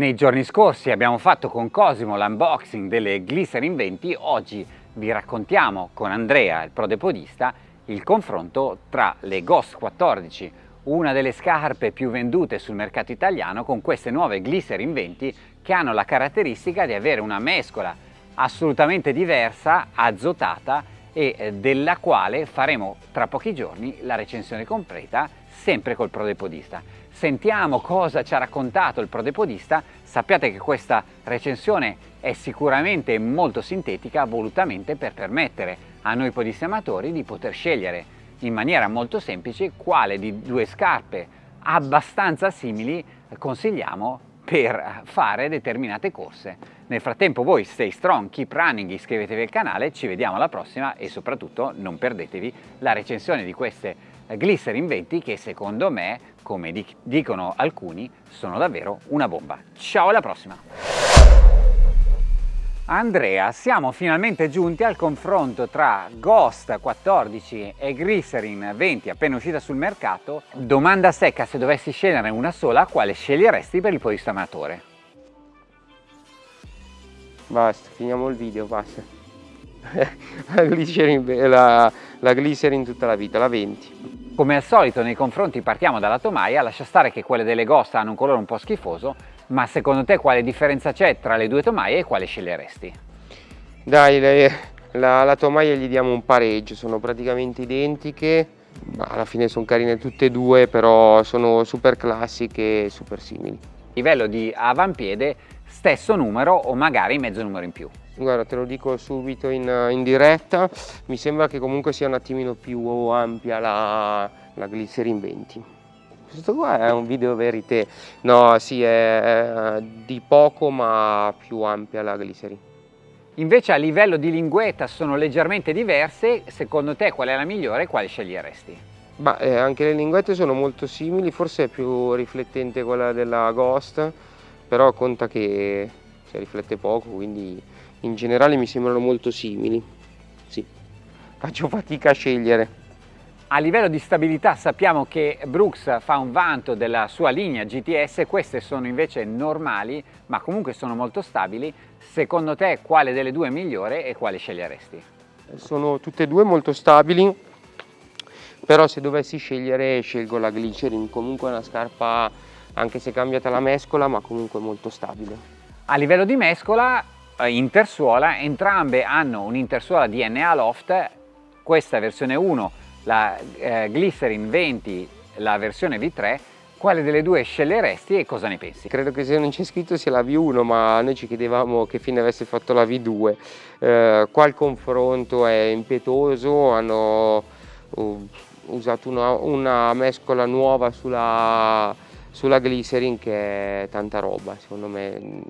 Nei giorni scorsi abbiamo fatto con Cosimo l'unboxing delle Glycerin 20, oggi vi raccontiamo con Andrea, il prodepodista, il confronto tra le Ghost 14, una delle scarpe più vendute sul mercato italiano, con queste nuove Glycerin 20 che hanno la caratteristica di avere una mescola assolutamente diversa, azotata e eh, della quale faremo tra pochi giorni la recensione completa sempre col prodepodista. Sentiamo cosa ci ha raccontato il prodepodista, sappiate che questa recensione è sicuramente molto sintetica volutamente per permettere a noi podisti amatori di poter scegliere in maniera molto semplice quale di due scarpe abbastanza simili consigliamo per fare determinate corse. Nel frattempo voi stay strong, keep running, iscrivetevi al canale, ci vediamo alla prossima e soprattutto non perdetevi la recensione di queste Glycerin 20 che secondo me, come dicono alcuni, sono davvero una bomba. Ciao alla prossima! Andrea, siamo finalmente giunti al confronto tra Ghost 14 e Glycerin 20 appena uscita sul mercato. Domanda secca, se dovessi scegliere una sola, quale sceglieresti per il podista amatore? Basta, finiamo il video, basta. la, glycerin, la, la Glycerin tutta la vita, la 20. Come al solito nei confronti partiamo dalla tomaia, lascia stare che quelle delle Ghost hanno un colore un po' schifoso, ma secondo te quale differenza c'è tra le due tomaie e quale sceglieresti? Dai, le, la, la tomaia gli diamo un pareggio, sono praticamente identiche, alla fine sono carine tutte e due, però sono super classiche e super simili. Livello di avampiede, stesso numero o magari mezzo numero in più? Guarda, te lo dico subito in, in diretta, mi sembra che comunque sia un attimino più ampia la, la Glycerin 20. Questo qua è un video verité, no sì è di poco ma più ampia la Glycerin. Invece a livello di linguetta sono leggermente diverse, secondo te qual è la migliore e quale sceglieresti? Bah, eh, anche le linguette sono molto simili, forse è più riflettente quella della Ghost, però conta che si riflette poco, quindi in generale mi sembrano molto simili. Sì, faccio fatica a scegliere. A livello di stabilità sappiamo che Brooks fa un vanto della sua linea GTS, queste sono invece normali ma comunque sono molto stabili. Secondo te quale delle due è migliore e quale sceglieresti? Sono tutte e due molto stabili, però se dovessi scegliere scelgo la Glycerin, comunque è una scarpa anche se cambiata la mescola ma comunque molto stabile. A livello di mescola, intersuola, entrambe hanno un'intersuola DNA Loft, questa versione 1 la eh, Glycerin 20, la versione V3, quale delle due sceglieresti e cosa ne pensi? Credo che se non c'è scritto sia la V1 ma noi ci chiedevamo che fine avesse fatto la V2 eh, qua il confronto è impetuoso hanno uh, usato una, una, mescola nuova sulla, sulla glycerin che è tanta roba secondo me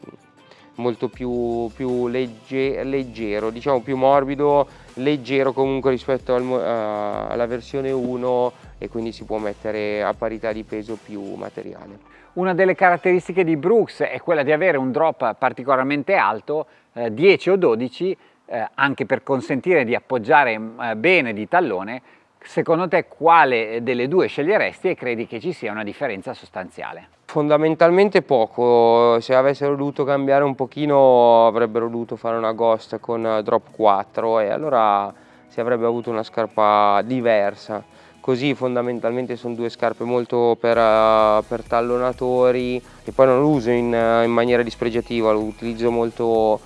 molto più, più legge, leggero, diciamo più morbido, leggero comunque rispetto al, uh, alla versione 1 e quindi si può mettere a parità di peso più materiale. Una delle caratteristiche di Brooks è quella di avere un drop particolarmente alto, eh, 10 o 12, eh, anche per consentire di appoggiare eh, bene di tallone. Secondo te quale delle due sceglieresti e credi che ci sia una differenza sostanziale? Fondamentalmente poco, se avessero dovuto cambiare un pochino avrebbero dovuto fare una Ghost con drop 4 e allora si avrebbe avuto una scarpa diversa. Così fondamentalmente sono due scarpe molto per, uh, per tallonatori e poi non lo uso in, uh, in maniera dispregiativa, lo utilizzo molto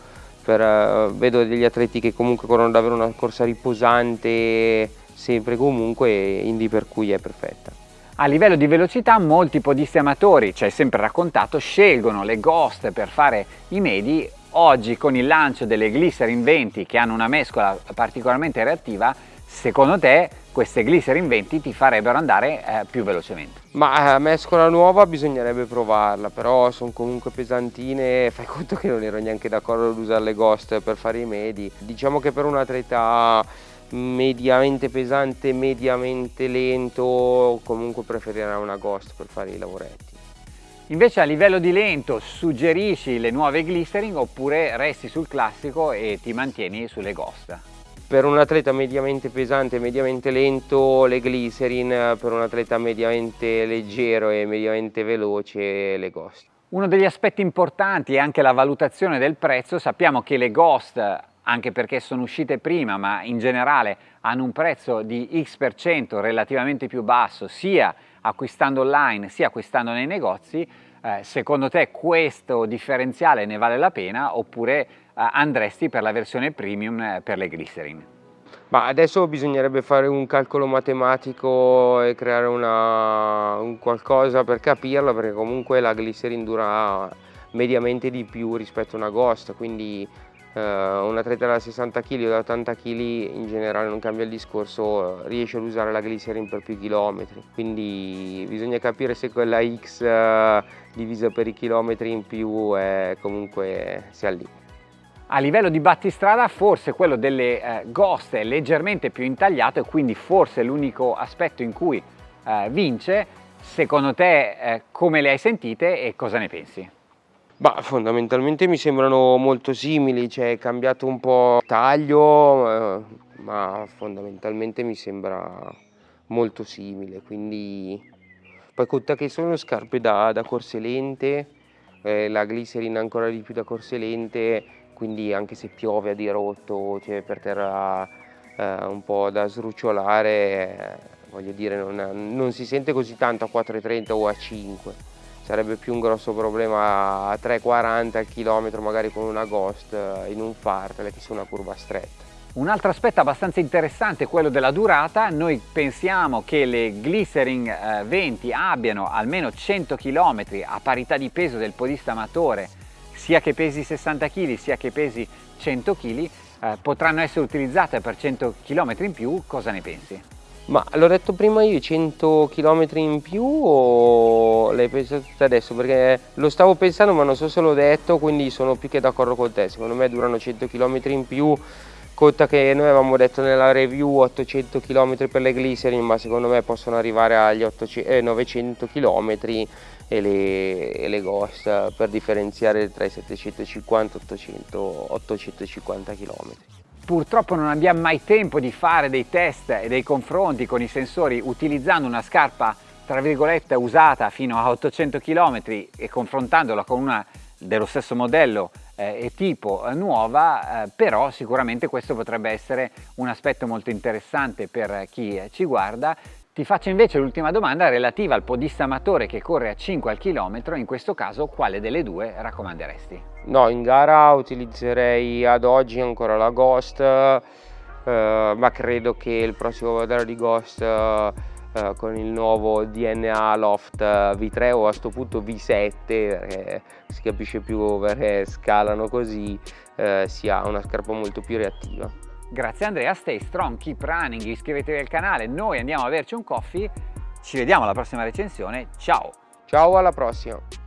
per, vedo degli atleti che comunque corrono davvero una corsa riposante sempre comunque, indi per cui è perfetta. A livello di velocità molti podisti amatori, ci hai sempre raccontato, scelgono le Ghost per fare i medi. Oggi con il lancio delle Glycerin 20 che hanno una mescola particolarmente reattiva, secondo te queste Glycerin 20 ti farebbero andare eh, più velocemente? Ma eh, mescola nuova bisognerebbe provarla, però sono comunque pesantine, fai conto che non ero neanche d'accordo ad usare le Ghost per fare i medi. Diciamo che per un atleta mediamente pesante, mediamente lento, comunque preferirà una Ghost per fare i lavoretti. Invece a livello di lento suggerisci le nuove Glycerin oppure resti sul classico e ti mantieni sulle Ghost? Per un atleta mediamente pesante e mediamente lento le Glycerin, per un atleta mediamente leggero e mediamente veloce le Ghost. Uno degli aspetti importanti è anche la valutazione del prezzo, sappiamo che le Ghost, anche perché sono uscite prima, ma in generale hanno un prezzo di X% relativamente più basso, sia acquistando online sia acquistando nei negozi, eh, secondo te questo differenziale ne vale la pena oppure eh, andresti per la versione premium eh, per le glycerin? Ma adesso bisognerebbe fare un calcolo matematico e creare una, un qualcosa per capirlo perché comunque la glycerin dura mediamente di più rispetto a una Ghost, quindi eh, un atleta da 60 kg o da 80 kg in generale non cambia il discorso, riesce ad usare la glycerin per più chilometri, quindi bisogna capire se quella X eh, divisa per i chilometri in più è comunque sia lì. A livello di battistrada forse quello delle eh, Ghost è leggermente più intagliato e quindi forse l'unico aspetto in cui eh, vince. Secondo te eh, come le hai sentite e cosa ne pensi? Bah, fondamentalmente mi sembrano molto simili, cioè è cambiato un po' il taglio, eh, ma fondamentalmente mi sembra molto simile, quindi poi conta che sono scarpe da, da corse lente, eh, la glycerin ancora di più da corse lente, quindi anche se piove a dirotto, cioè per terra eh, un po' da srucciolare, eh, voglio dire non, non, si sente così tanto a 4,30 o a 5. Sarebbe più un grosso problema a 3,40 al chilometro magari con una Ghost eh, in un fartele che su una curva stretta. Un altro aspetto abbastanza interessante è quello della durata, noi pensiamo che le Glycerin 20 eh, abbiano almeno 100 km a parità di peso del podista amatore sia che pesi 60 kg sia che pesi 100 kg eh, potranno essere utilizzate per 100 km in più, cosa ne pensi? Ma l'ho detto prima io 100 km in più o l'hai pensato tutte adesso? Perché lo stavo pensando ma non so se l'ho detto quindi sono più che d'accordo con te, secondo me durano 100 km in più Conta che noi avevamo detto nella review 800 km per le glycerin ma secondo me possono arrivare agli 800, eh, 900 km e le, e le Ghost per differenziare tra i 750 e 800, 850 km. Purtroppo non abbiamo mai tempo di fare dei test e dei confronti con i sensori utilizzando una scarpa tra virgolette usata fino a 800 km e confrontandola con una dello stesso modello eh, e tipo eh, nuova, eh, però sicuramente questo potrebbe essere un aspetto molto interessante per chi ci guarda ti faccio invece l'ultima domanda relativa al podista amatore che corre a 5 al chilometro, in questo caso quale delle due raccomanderesti? No, in gara utilizzerei ad oggi ancora la Ghost, eh, ma credo che il prossimo modello di Ghost eh, con il nuovo DNA Loft V3 o a questo punto V7, perché si capisce più perché scalano così, eh, sia una scarpa molto più reattiva. Grazie Andrea, stay strong, keep running, iscrivetevi al canale, noi andiamo a berci un coffee, ci vediamo alla prossima recensione, ciao! Ciao, alla prossima!